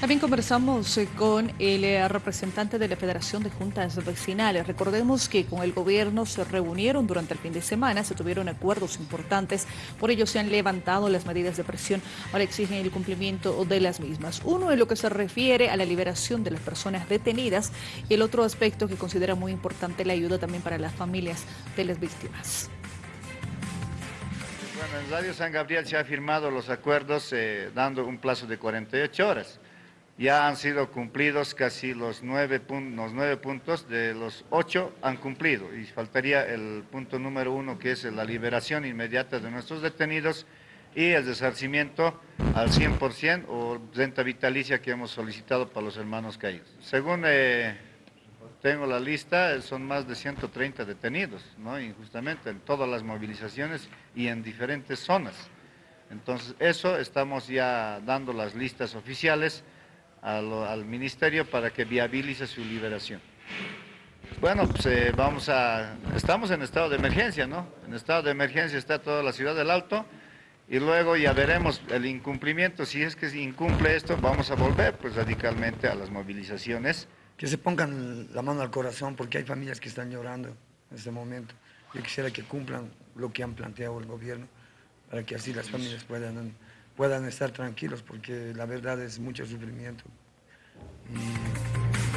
También conversamos eh, con el eh, representante de la Federación de Juntas Vecinales. Recordemos que con el gobierno se reunieron durante el fin de semana, se tuvieron acuerdos importantes, por ello se han levantado las medidas de presión, ahora exigen el cumplimiento de las mismas. Uno en lo que se refiere a la liberación de las personas detenidas y el otro aspecto que considera muy importante la ayuda también para las familias de las víctimas. Bueno, en Radio San Gabriel se ha firmado los acuerdos eh, dando un plazo de 48 horas ya han sido cumplidos casi los nueve, los nueve puntos, de los ocho han cumplido y faltaría el punto número uno que es la liberación inmediata de nuestros detenidos y el desarcimiento al 100% o renta vitalicia que hemos solicitado para los hermanos caídos. Según eh, tengo la lista, son más de 130 detenidos, ¿no? injustamente en todas las movilizaciones y en diferentes zonas. Entonces, eso estamos ya dando las listas oficiales, al, ministerio para que viabilice su liberación. Bueno, pues eh, vamos a... Estamos en estado de emergencia, ¿no? En estado de emergencia está toda la ciudad del Alto y luego ya veremos el incumplimiento. Si es que se incumple esto, vamos a volver pues radicalmente a las movilizaciones. Que se pongan la mano al corazón porque hay familias que están llorando en este momento. Yo quisiera que cumplan lo que han planteado el gobierno para que así las familias puedan puedan estar tranquilos porque la verdad es mucho sufrimiento. Y